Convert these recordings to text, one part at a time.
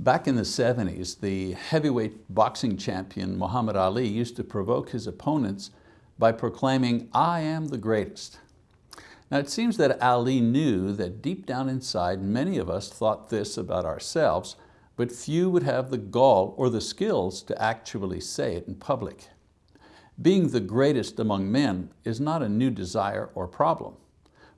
Back in the 70s, the heavyweight boxing champion Muhammad Ali used to provoke his opponents by proclaiming, I am the greatest. Now it seems that Ali knew that deep down inside many of us thought this about ourselves, but few would have the gall or the skills to actually say it in public. Being the greatest among men is not a new desire or problem.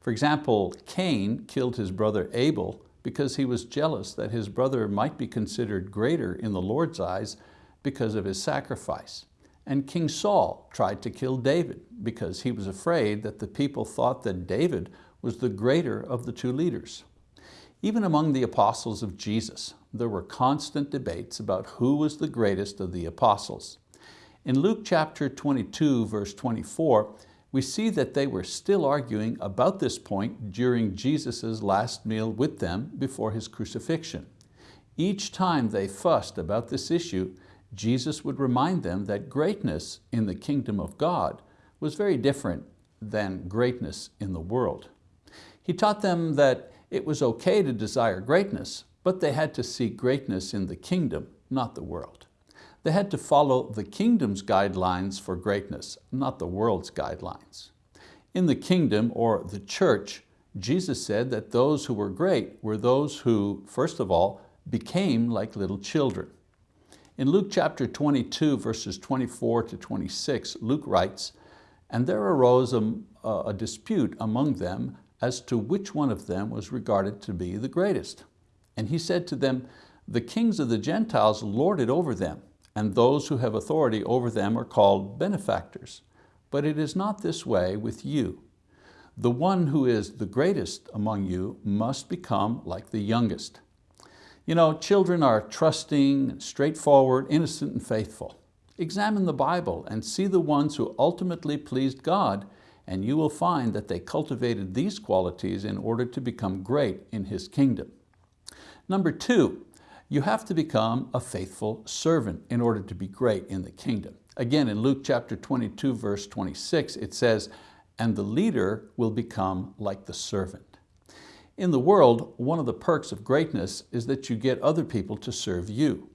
For example, Cain killed his brother Abel because he was jealous that his brother might be considered greater in the Lord's eyes because of his sacrifice. And King Saul tried to kill David because he was afraid that the people thought that David was the greater of the two leaders. Even among the apostles of Jesus, there were constant debates about who was the greatest of the apostles. In Luke chapter 22, verse 24, we see that they were still arguing about this point during Jesus' last meal with them before His crucifixion. Each time they fussed about this issue, Jesus would remind them that greatness in the kingdom of God was very different than greatness in the world. He taught them that it was okay to desire greatness, but they had to seek greatness in the kingdom, not the world. They had to follow the kingdom's guidelines for greatness, not the world's guidelines. In the kingdom, or the church, Jesus said that those who were great were those who, first of all, became like little children. In Luke chapter 22, verses 24 to 26, Luke writes, And there arose a, a dispute among them as to which one of them was regarded to be the greatest. And he said to them, The kings of the Gentiles lord it over them, and those who have authority over them are called benefactors. But it is not this way with you. The one who is the greatest among you must become like the youngest. You know, children are trusting, straightforward, innocent, and faithful. Examine the Bible and see the ones who ultimately pleased God, and you will find that they cultivated these qualities in order to become great in His kingdom. Number two, you have to become a faithful servant in order to be great in the kingdom. Again, in Luke chapter 22, verse 26, it says, and the leader will become like the servant. In the world, one of the perks of greatness is that you get other people to serve you.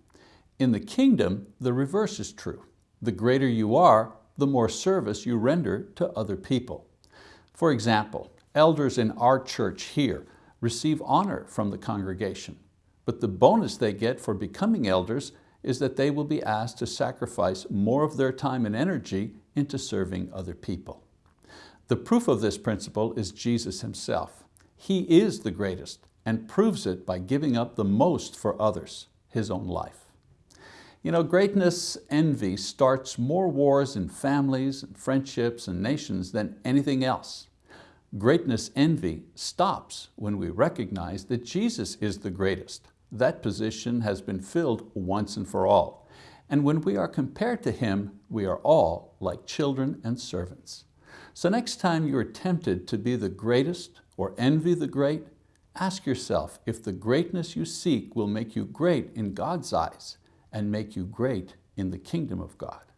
In the kingdom, the reverse is true. The greater you are, the more service you render to other people. For example, elders in our church here receive honor from the congregation. But the bonus they get for becoming elders is that they will be asked to sacrifice more of their time and energy into serving other people. The proof of this principle is Jesus Himself. He is the greatest and proves it by giving up the most for others, His own life. You know, greatness envy starts more wars in families, and friendships, and nations than anything else. Greatness envy stops when we recognize that Jesus is the greatest. That position has been filled once and for all. And when we are compared to Him, we are all like children and servants. So next time you are tempted to be the greatest or envy the great, ask yourself if the greatness you seek will make you great in God's eyes and make you great in the kingdom of God.